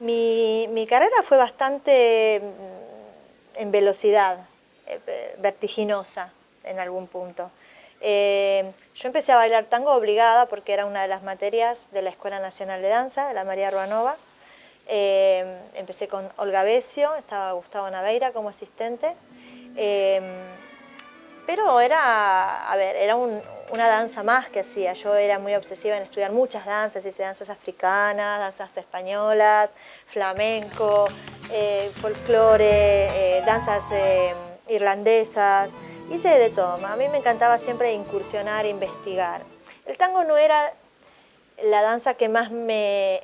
Mi, mi carrera fue bastante mm, en velocidad, eh, vertiginosa en algún punto. Eh, yo empecé a bailar tango obligada porque era una de las materias de la Escuela Nacional de Danza, de la María Ruanova. Eh, empecé con Olga Becio, estaba Gustavo Naveira como asistente. pero era, a ver, era una danza más que hacía. Yo era muy obsesiva en estudiar muchas danzas, hice danzas africanas, danzas españolas, flamenco, folclore, danzas irlandesas, hice de todo. A mí me encantaba siempre incursionar, investigar. El tango no era la danza que más me,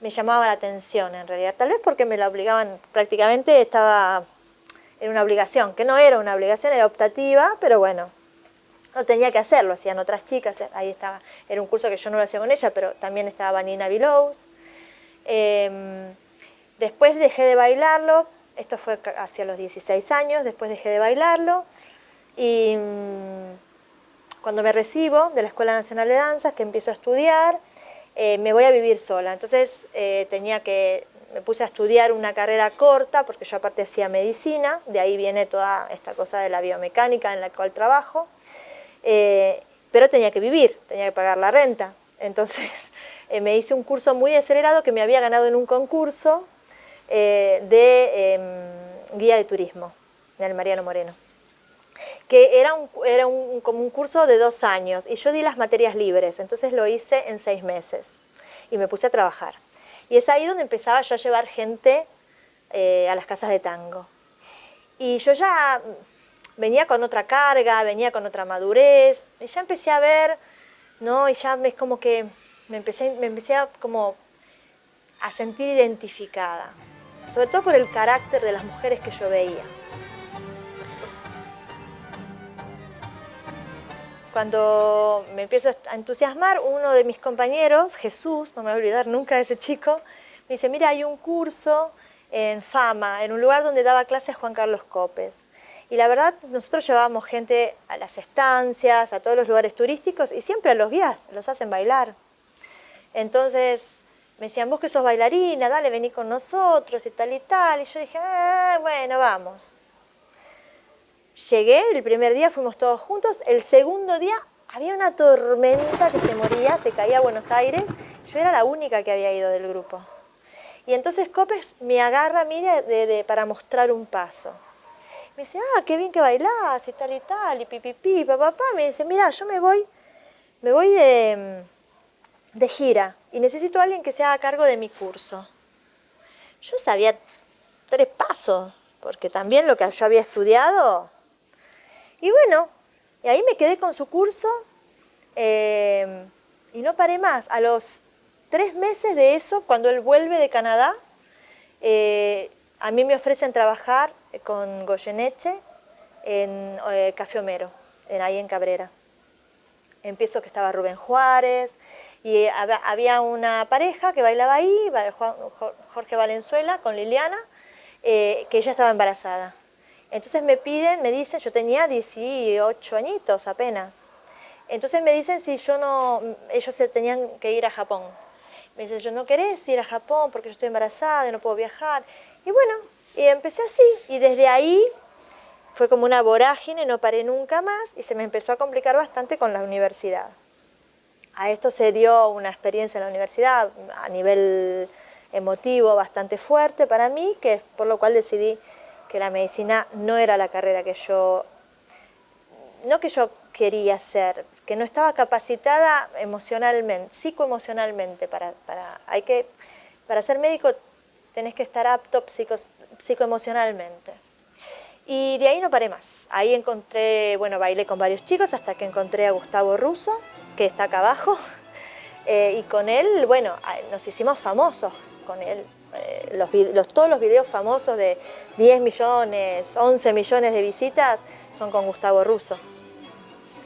me llamaba la atención en realidad, tal vez porque me la obligaban, prácticamente estaba, en una obligación, que no era una obligación, era optativa, pero bueno, no tenía que hacerlo, hacían otras chicas, ahí estaba, era un curso que yo no lo hacía con ella, pero también estaba Vanina Vilous. Em, después dejé de bailarlo, esto fue hacia los 16 años, después dejé de bailarlo y mm, cuando me recibo de la Escuela Nacional de Danzas, que empiezo a estudiar, eh, me voy a vivir sola. Entonces eh, tenía que, me puse a estudiar una carrera corta, porque yo aparte hacía medicina, de ahí viene toda esta cosa de la biomecánica en la cual trabajo, eh, pero tenía que vivir, tenía que pagar la renta. Entonces me hice un curso muy acelerado que me había ganado en un concurso eh, de em, guía de turismo, del Mariano Moreno, que era, un, era un, como un curso de dos años y yo di las materias libres, entonces lo hice en seis meses y me puse a trabajar. Y es ahí donde empezaba yo a llevar gente eh, a las casas de tango. Y yo ya venía con otra carga, venía con otra madurez, y ya empecé a ver, ¿no? Y ya es como que me empecé, me empecé a, como a sentir identificada sobre todo por el carácter de las mujeres que yo veía. Cuando me empiezo a entusiasmar, uno de mis compañeros, Jesús, no me voy a olvidar nunca de ese chico, me dice, mira, hay un curso en Fama, en un lugar donde daba clases Juan Carlos Copes. Y la verdad, nosotros llevábamos gente a las estancias, a todos los lugares turísticos, y siempre a los guías, los hacen bailar. Entonces, me decían, vos que sos bailarina, dale, vení con nosotros y tal y tal. Y yo dije, ah, bueno, vamos. Llegué, el primer día fuimos todos juntos, el segundo día había una tormenta que se moría, se caía a Buenos Aires, yo era la única que había ido del grupo. Y entonces Copes me agarra a mí para mostrar un paso. Me dice, ah, qué bien que bailás y tal y tal, y pipipi, papá, papá. Me dice, mira, yo me voy, me voy de, de gira y necesito a alguien que se haga cargo de mi curso. Yo sabía tres pasos, porque también lo que yo había estudiado. Y bueno, y ahí me quedé con su curso eh, y no paré más. A los tres meses de eso, cuando él vuelve de Canadá, eh, a mí me ofrecen trabajar con Goyeneche en eh, Café Homero, en, ahí en Cabrera. Empiezo que estaba Rubén Juárez, y había una pareja que bailaba ahí, Jorge Valenzuela con Liliana, eh, que ella estaba embarazada. Entonces me piden, me dicen, yo tenía 18 añitos apenas. Entonces me dicen si yo no, ellos se tenían que ir a Japón. Me dicen, yo no querés ir a Japón porque yo estoy embarazada y no puedo viajar. Y bueno, y empecé así. Y desde ahí fue como una vorágine, no paré nunca más y se me empezó a complicar bastante con la universidad. A esto se dio una experiencia en la universidad a nivel emotivo bastante fuerte para mí, que por lo cual decidí que la medicina no era la carrera que yo, no que yo quería hacer, que no estaba capacitada emocionalmente, psicoemocionalmente para, para, hay que, para ser médico tenés que estar apto psico, psicoemocionalmente. Y de ahí no paré más. Ahí encontré, bueno, bailé con varios chicos hasta que encontré a Gustavo Russo, que está acá abajo, eh, y con él, bueno, nos hicimos famosos con él. Eh, los, todos los videos famosos de 10 millones, 11 millones de visitas son con Gustavo Russo,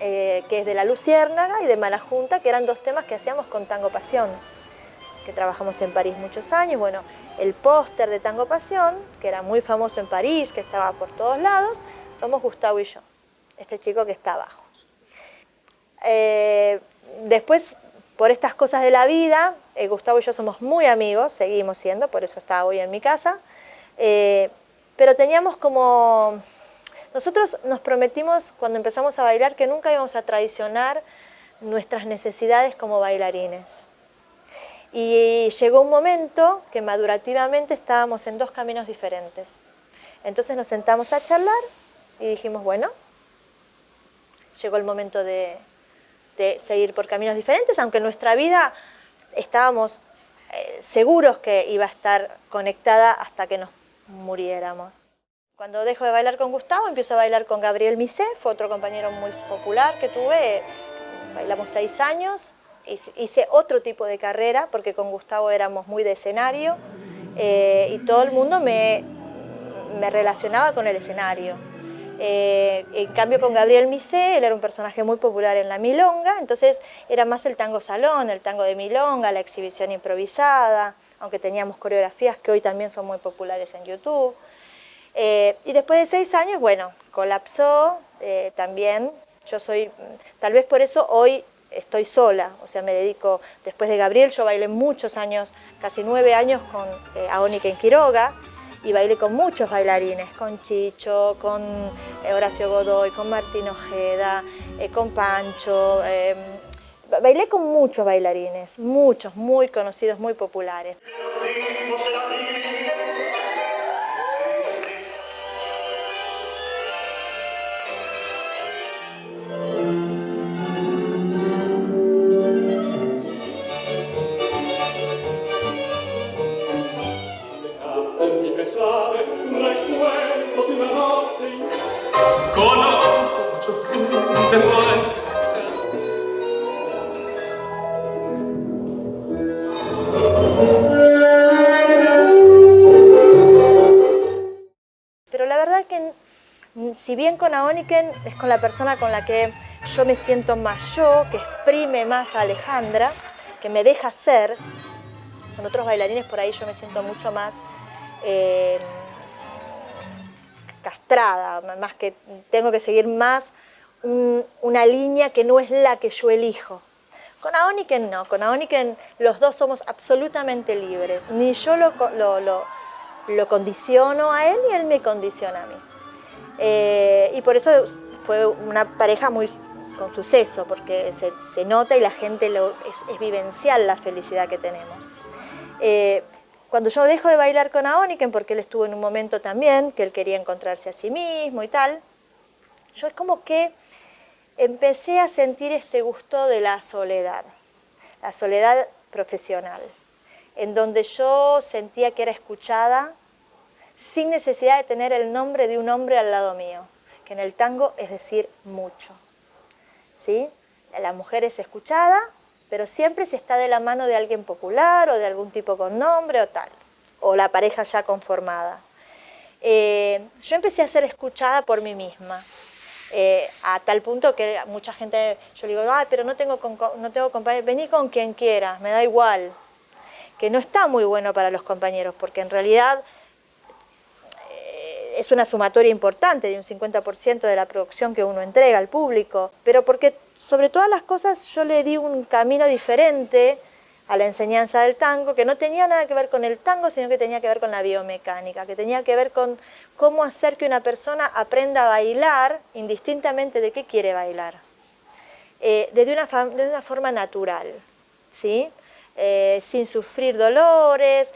eh, que es de La Luciérnaga y de Mala Junta, que eran dos temas que hacíamos con Tango Pasión, que trabajamos en París muchos años. Bueno, el póster de Tango Pasión, que era muy famoso en París, que estaba por todos lados, somos Gustavo y yo, este chico que está abajo. Eh, después, por estas cosas de la vida, eh, Gustavo y yo somos muy amigos, seguimos siendo, por eso está hoy en mi casa, eh, pero teníamos como... Nosotros nos prometimos cuando empezamos a bailar que nunca íbamos a traicionar nuestras necesidades como bailarines. Y llegó un momento que madurativamente estábamos en dos caminos diferentes. Entonces nos sentamos a charlar y dijimos, bueno, llegó el momento de, seguir por caminos diferentes, aunque nuestra vida estábamos eh, seguros que iba a estar conectada hasta que nos muriéramos. Cuando dejo de bailar con Gustavo, empiezo a bailar con Gabriel Misé, fue otro compañero muy popular que tuve, bailamos seis años, hice otro tipo de carrera, porque con Gustavo éramos muy de escenario, eh, y todo el mundo me, me relacionaba con el escenario. Eh, en cambio con Gabriel Misé, él era un personaje muy popular en la milonga, entonces era más el tango salón, el tango de milonga, la exhibición improvisada, aunque teníamos coreografías que hoy también son muy populares en YouTube. Eh, y después de seis años, bueno, colapsó eh, también, yo soy, tal vez por eso hoy estoy sola, o sea, me dedico, después de Gabriel, yo bailé muchos años, casi nueve años con Aónica en Quiroga, y bailé con muchos bailarines, con Chicho, con eh, Horacio Godoy, con Martín Ojeda, eh, con Pancho. Em, bailé con muchos bailarines, muchos, muy conocidos, muy populares. Si bien con Aoniken es con la persona con la que yo me siento más yo, que exprime más a Alejandra, que me deja ser, con otros bailarines por ahí yo me siento mucho más eh, castrada, más que tengo que seguir más una línea que no es la que yo elijo. Con Aoniken no, con Aoniken los dos somos absolutamente libres. Ni yo lo, lo, condiciono a él, ni él me condiciona a mí. Eh, y por eso fue una pareja muy con suceso, porque se, nota y la gente lo, es, vivencial la felicidad que tenemos. Eh, cuando yo dejo de bailar con Aoniken, porque él estuvo en un momento también que él quería encontrarse a sí mismo y tal, yo es como que empecé a sentir este gusto de la soledad, la soledad profesional, en donde yo sentía que era escuchada sin necesidad de tener el nombre de un hombre al lado mío, que en el tango es decir mucho. ¿sí? La mujer es escuchada, pero siempre se está de la mano de alguien popular o de algún tipo con nombre o tal, o la pareja ya conformada. Eh, yo empecé a ser escuchada por mí misma, eh, a tal punto que mucha gente, yo le digo, Ay, pero no tengo, no tengo compañeros, vení con quien quieras, me da igual. Que no está muy bueno para los compañeros, porque en realidad es una sumatoria importante de un 50% de la producción que uno entrega al público, pero porque sobre todas las cosas yo le di un camino diferente a la enseñanza del tango, que no tenía nada que ver con el tango, sino que tenía que ver con la biomecánica, que tenía que ver con cómo hacer que una persona aprenda a bailar indistintamente de qué quiere bailar, eh, desde una, de una forma natural, ¿sí? Eh, sin sufrir dolores,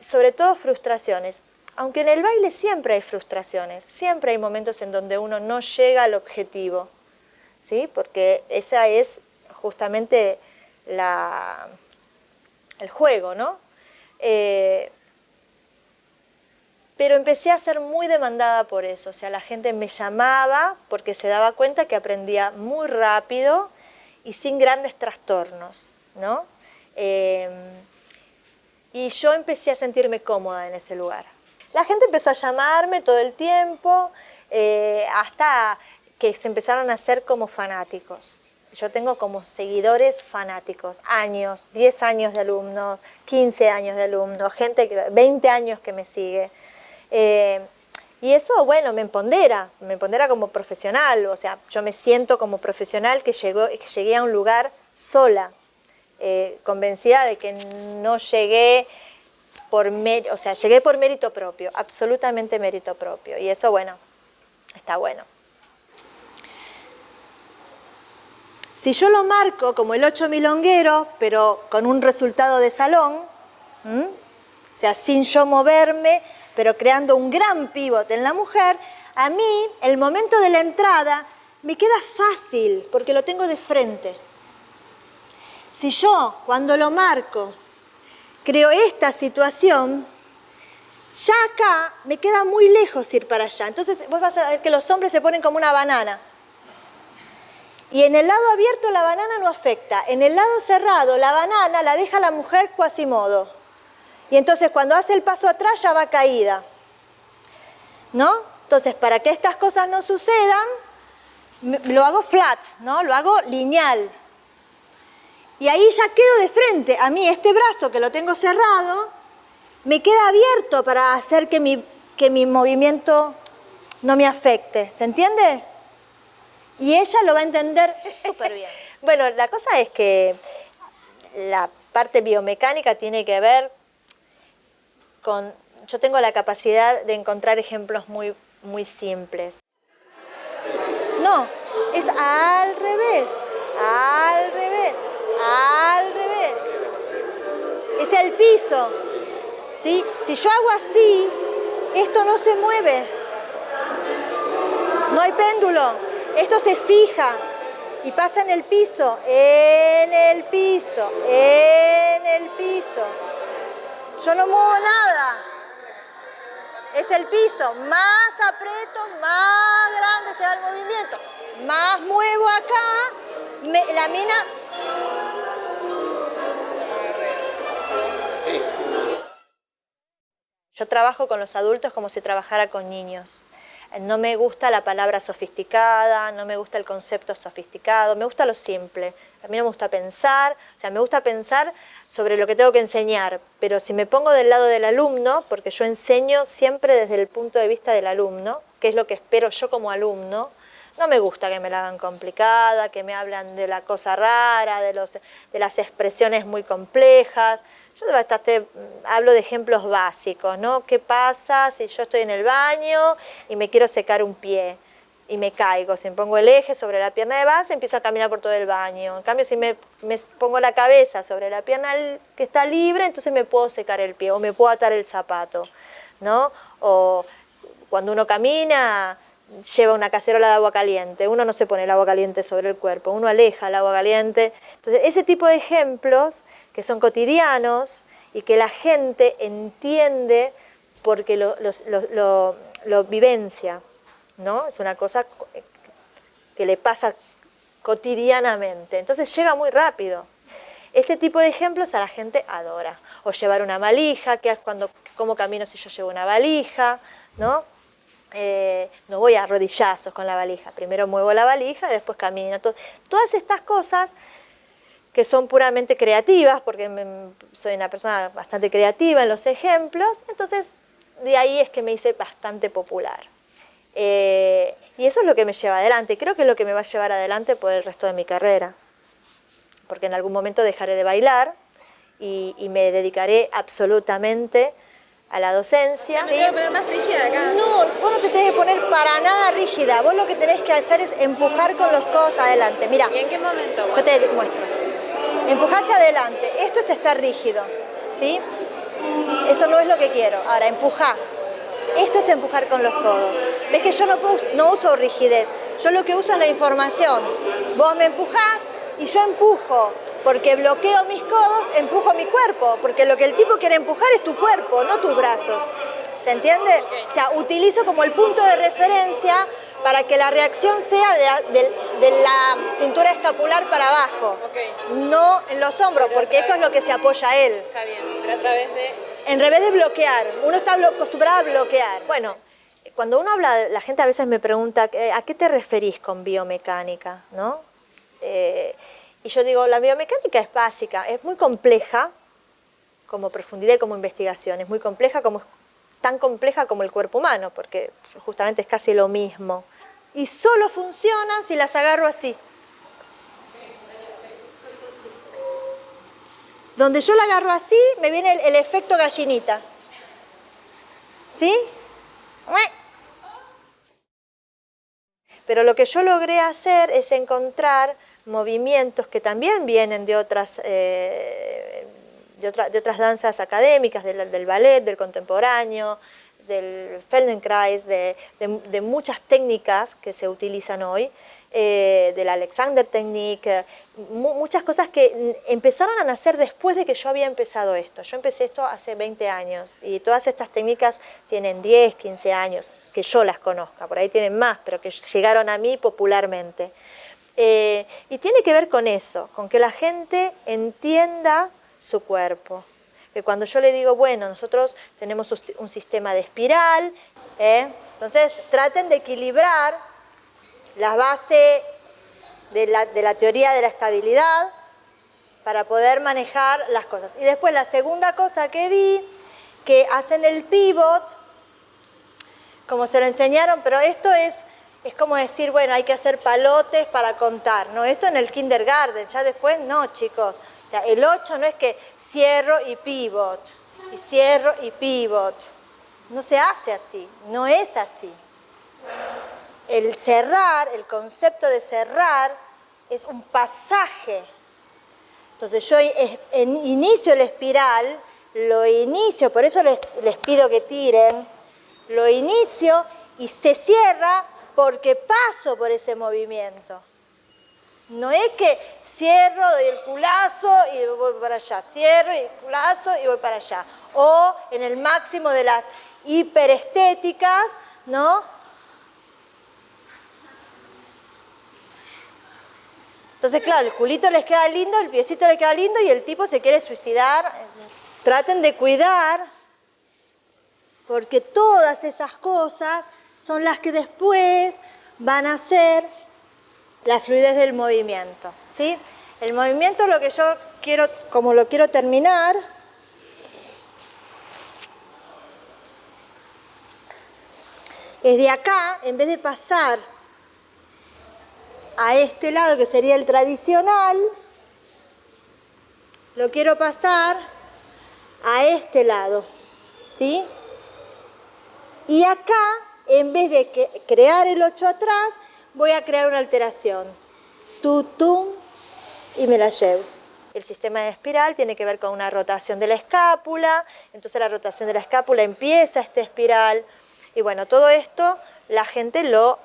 sobre todo frustraciones. Aunque en el baile siempre hay frustraciones, siempre hay momentos en donde uno no llega al objetivo, ¿sí? porque esa es justamente la, el juego, ¿no? Eh, pero empecé a ser muy demandada por eso, o sea, la gente me llamaba porque se daba cuenta que aprendía muy rápido y sin grandes trastornos, ¿no? Em, y yo empecé a sentirme cómoda en ese lugar. La gente empezó a llamarme todo el tiempo, eh, hasta que se empezaron a hacer como fanáticos. Yo tengo como seguidores fanáticos, años, 10 años de alumnos, 15 años de alumnos, gente, 20 años que me sigue. Eh, y eso, bueno, me empodera, me empodera como profesional, o sea, yo me siento como profesional que, llegó, que llegué a un lugar sola, eh, convencida de que no llegué por o sea, llegué por mérito propio, absolutamente mérito propio. Y eso, bueno, está bueno. Si yo lo marco como el 8 milonguero, pero con un resultado de salón, o sea, sin yo moverme, pero creando un gran pivote en la mujer, a mí el momento de la entrada me queda fácil porque lo tengo de frente. Si yo cuando lo marco creo esta situación, ya acá me queda muy lejos ir para allá. Entonces vos vas a ver que los hombres se ponen como una banana. Y en el lado abierto la banana no afecta. En el lado cerrado la banana la deja la mujer modo. Y entonces cuando hace el paso atrás ya va caída. ¿No? Entonces para que estas cosas no sucedan, lo hago flat, ¿no? Lo hago lineal. Y ahí ya quedo de frente. A mí este brazo que lo tengo cerrado, me queda abierto para hacer que mi, que mi movimiento no me afecte. ¿Se entiende? Y ella lo va a entender súper bien. bueno, la cosa es que la parte biomecánica tiene que ver con... Yo tengo la capacidad de encontrar ejemplos muy, muy simples. No, es al revés, al revés, al revés. Es el piso. ¿sí? Si yo hago así, esto no se mueve. No hay péndulo. Esto se fija y pasa en el piso, en el piso, en el piso. Yo no muevo nada. Es el piso. Más aprieto, más grande se da el movimiento. Más muevo acá, la mina... Yo trabajo con los adultos como si trabajara con niños no me gusta la palabra sofisticada, no me gusta el concepto sofisticado, me gusta lo simple. A mí no me gusta pensar, o sea, me gusta pensar sobre lo que tengo que enseñar, pero si me pongo del lado del alumno, porque yo enseño siempre desde el punto de vista del alumno, que es lo que espero yo como alumno, no me gusta que me la hagan complicada, que me hablan de la cosa rara, de, los, de las expresiones muy complejas. Yo bastante, mm, hablo de ejemplos básicos, ¿no? ¿Qué pasa si yo estoy en el baño y me quiero secar un pie? y me caigo, si me pongo el eje sobre la pierna de base, empiezo a caminar por todo el baño. En cambio, si me, me, pongo la cabeza sobre la pierna que está libre, entonces me puedo secar el pie o me puedo atar el zapato, ¿no? O cuando uno camina, lleva una cacerola de agua caliente, uno no se pone el agua caliente sobre el cuerpo, uno aleja el agua caliente. Entonces, ese tipo de ejemplos que son cotidianos y que la gente entiende porque lo, vivencia, ¿no? Es una cosa que le pasa cotidianamente, entonces llega muy rápido. Este tipo de ejemplos a la gente adora. O llevar una valija, que es cuando, cómo camino si yo llevo una valija, ¿no? Eh, no voy a rodillazos con la valija, primero muevo la valija, después camino. todas estas cosas que son puramente creativas, porque soy una persona bastante creativa en los ejemplos, entonces de ahí es que me hice bastante popular. Eh, y eso es lo que me lleva adelante, creo que es lo que me va a llevar adelante por el resto de mi carrera, porque en algún momento dejaré de bailar y, y me dedicaré absolutamente a la docencia. ¿Me tengo que poner más rígida acá? No, vos no te tenés que poner para nada rígida. Vos lo que tenés que hacer es empujar con los codos adelante. Mira. ¿Y en qué momento? Yo te muestro. Empujar hacia adelante. Esto es estar rígido. ¿Sí? Eso no es lo que quiero. Ahora, empujar. Esto es empujar con los codos. Ves que yo no, no uso rigidez. Yo lo que uso es la información. Vos me empujás y yo empujo porque bloqueo mis codos, empujo mi cuerpo, porque lo que el tipo quiere empujar es tu cuerpo, no tus brazos. ¿Se entiende? O sea, utilizo como el punto de referencia para que la reacción sea de, la cintura escapular para abajo, no en los hombros, porque esto es lo que se apoya a él. Está bien, pero a través de... En revés de bloquear, uno está acostumbrado a bloquear. Bueno, cuando uno habla, la gente a veces me pregunta, eh, ¿a qué te referís con biomecánica? ¿No? Eh, y yo digo, la biomecánica es básica, es muy compleja como profundidad y como investigación, es muy compleja como tan compleja como el cuerpo humano, porque justamente es casi lo mismo. Y solo funcionan si las agarro así. Donde yo la agarro así, me viene el, el efecto gallinita. ¿Sí? Pero lo que yo logré hacer es encontrar movimientos que también vienen de otras, eh, de, otras danzas académicas, del, del, ballet, del contemporáneo, del Feldenkrais, de, de, muchas técnicas que se utilizan hoy, eh, del Alexander Technique, muchas cosas que empezaron a nacer después de que yo había empezado esto. Yo empecé esto hace 20 años y todas estas técnicas tienen 10, 15 años, que yo las conozca, por ahí tienen más, pero que llegaron a mí popularmente. Eh, y tiene que ver con eso, con que la gente entienda su cuerpo. Que cuando yo le digo, bueno, nosotros tenemos un sistema de espiral, ¿eh? entonces traten de equilibrar la base de la, de la teoría de la estabilidad para poder manejar las cosas. Y después la segunda cosa que vi, que hacen el pivot, como se lo enseñaron, pero esto es, es como decir, bueno, hay que hacer palotes para contar, ¿no? Esto en el kindergarten, ya después no, chicos. O sea, el 8 no es que cierro y pivot, y cierro y pivot. No se hace así, no es así. El cerrar, el concepto de cerrar, es un pasaje. Entonces yo inicio el espiral, lo inicio, por eso les, les pido que tiren, lo inicio y se cierra porque paso por ese movimiento. No es que cierro, doy el culazo y voy para allá, cierro y el culazo y voy para allá. O en el máximo de las hiperestéticas, ¿no? Entonces, claro, el culito les queda lindo, el piecito les queda lindo y el tipo se quiere suicidar. Traten de cuidar porque todas esas cosas son las que después van a ser la fluidez del movimiento. ¿sí? El movimiento lo que yo quiero, como lo quiero terminar, es de acá, en vez de pasar a este lado que sería el tradicional, lo quiero pasar a este lado, ¿sí? Y acá, en vez de crear el 8 atrás, voy a crear una alteración. Tutum y me la llevo. El sistema de espiral tiene que ver con una rotación de la escápula, entonces la rotación de la escápula empieza este espiral. Y bueno, todo esto la gente lo,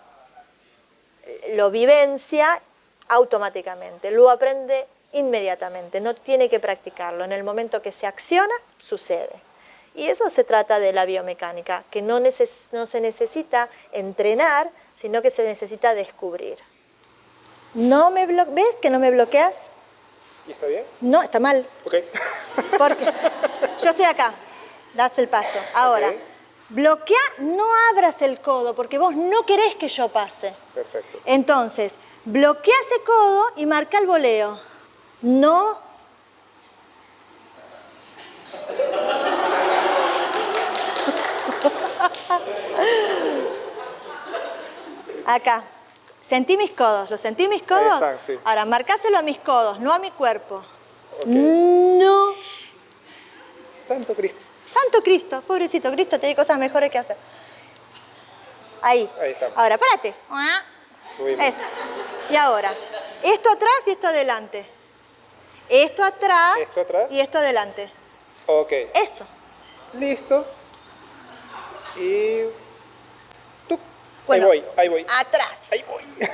lo vivencia automáticamente, lo aprende inmediatamente, no tiene que practicarlo. En el momento que se acciona, sucede. Y eso se trata de la biomecánica, que no, no se necesita entrenar, sino que se necesita descubrir. No me ¿Ves que no me bloqueas? ¿Y está bien? No, está mal. Ok. Porque yo estoy acá, das el paso. Ahora, okay. bloquea, no abras el codo, porque vos no querés que yo pase. Perfecto. Entonces, bloquea ese codo y marca el voleo. No Acá. Sentí mis codos. ¿Lo sentí mis codos? Están, sí. Ahora, marcáselo a mis codos, no a mi cuerpo. Okay. No. Santo Cristo. Santo Cristo. Pobrecito Cristo, tiene cosas mejores que hacer. Ahí. Ahí estamos. Ahora, párate. Subimos. Eso. Y ahora, esto atrás y esto adelante. Esto atrás, esto atrás. y esto adelante. Ok. Eso. Listo. Y bueno, ahí voy, ahí voy. Atrás. Ahí voy.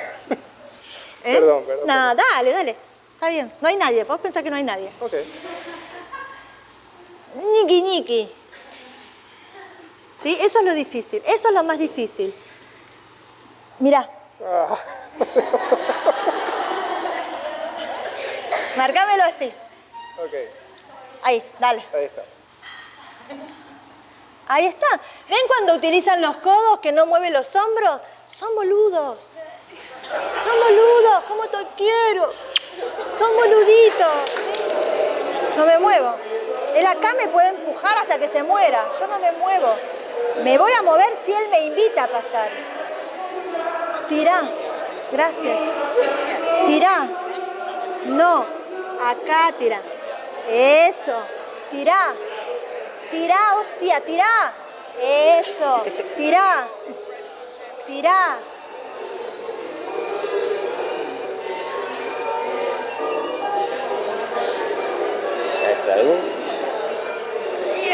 ¿Eh? Perdón, perdón. No, dale, dale. Está bien. No hay nadie. Vos pensás que no hay nadie. Ok. Niki, niki. ¿Sí? Eso es lo difícil. Eso es lo más difícil. Mirá. Ah. Marcámelo así. ok. Ahí, dale. Ahí está. Ahí está. ¿Ven cuando utilizan los codos que no mueven los hombros? Son boludos. Son boludos. ¿Cómo te quiero? Son boluditos. No me muevo. Él acá me puede empujar hasta que se muera. Yo no me muevo. Me voy a mover si él me invita a pasar. Tirá. Gracias. Tirá. No. Acá tirá. Eso. Tirá. Tirá, hostia, tirá. Eso. Tirá. Tirá.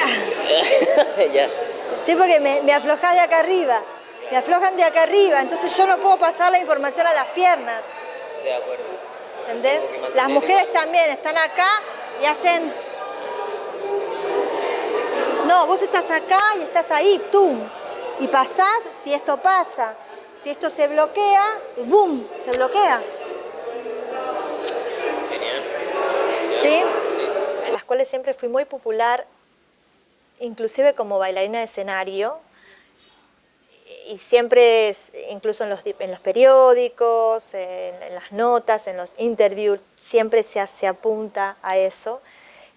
Ya. Sí, porque me, me aflojas de acá arriba. Me aflojan de acá arriba, entonces yo no puedo pasar la información a las piernas. De acuerdo. ¿Entendés? Las mujeres también están acá y hacen... No, vos estás acá y estás ahí, ¡tum! Y pasás, si esto pasa, si esto se bloquea, ¡boom! Se bloquea. Genial. ¿Sí? En las cuales siempre fui muy popular, inclusive como bailarina de escenario, y siempre, es- incluso en los, en los periódicos, en, en las notas, en los interviews, siempre se, se apunta a eso,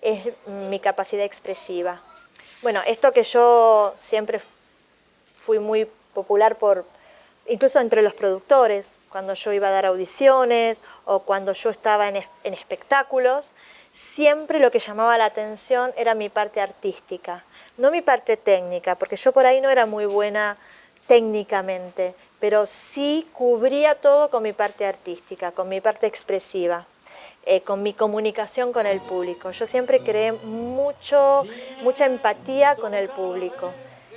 es mi capacidad expresiva. Bueno, esto que yo siempre fui muy popular por, incluso entre los productores, cuando yo iba a dar audiciones o cuando yo estaba en, en espectáculos, siempre lo que llamaba la atención era mi parte artística, no mi parte técnica, porque yo por ahí no era muy buena técnicamente, pero sí cubría todo con mi parte artística, con mi parte expresiva eh, con mi comunicación con el público. Yo siempre creé mucho, mucha empatía con el público.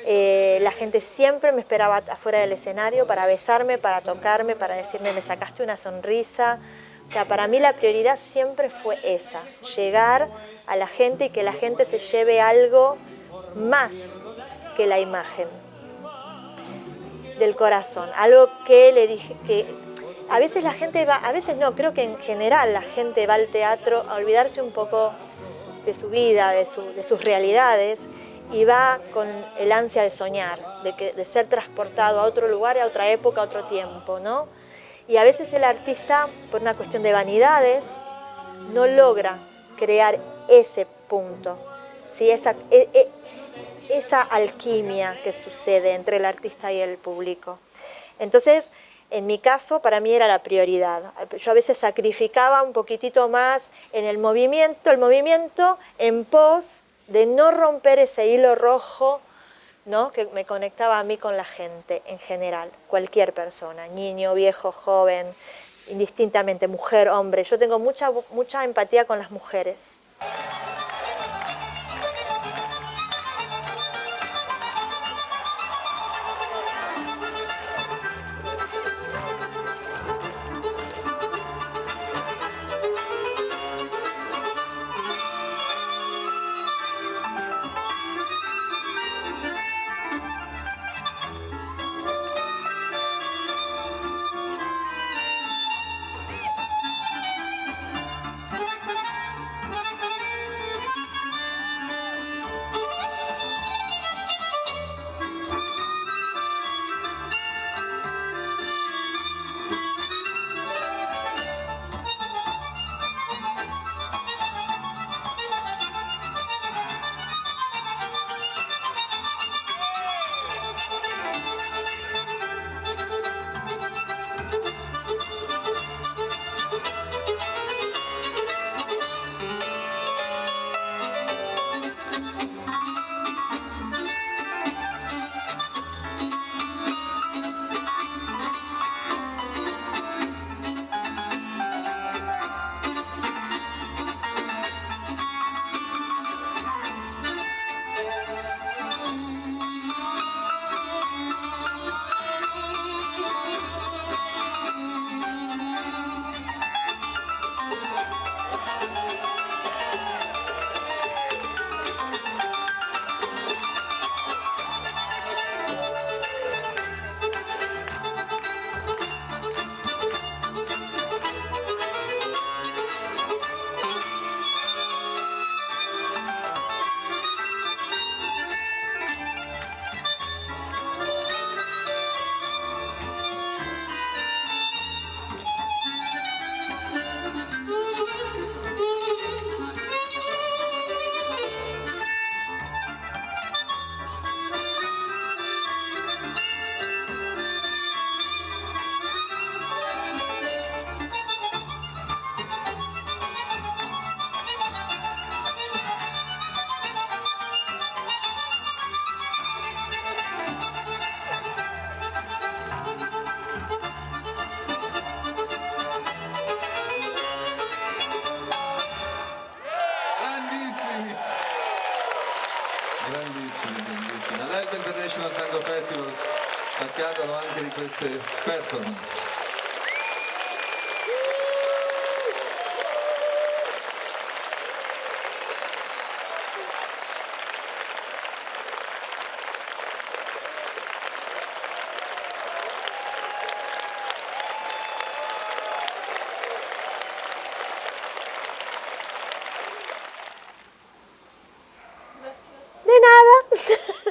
Eh, la gente siempre me esperaba afuera del escenario para besarme, para tocarme, para decirme me sacaste una sonrisa. O sea, para mí la prioridad siempre fue esa, llegar a la gente y que la gente se lleve algo más que la imagen del corazón, algo que le dije que a veces la gente va, a veces no, creo que en general la gente va al teatro a olvidarse un poco de su vida, de, su- de sus realidades y va con el ansia de soñar, de, ser transportado a otro lugar, a otra época, a otro tiempo, ¿no? Y a veces el artista, por una cuestión de vanidades, no logra crear ese punto, ¿sí? esa, e- e- esa alquimia que sucede entre el artista y el público. Entonces, en mi caso, para mí era la prioridad. Yo a veces sacrificaba un poquitito más en el movimiento, el movimiento en pos de no romper ese hilo rojo ¿no? que me conectaba a mí con la gente en general, cualquier persona, niño, viejo, joven, indistintamente, mujer, hombre. Yo tengo mucha, mucha empatía con las mujeres. Este, performance. De nada.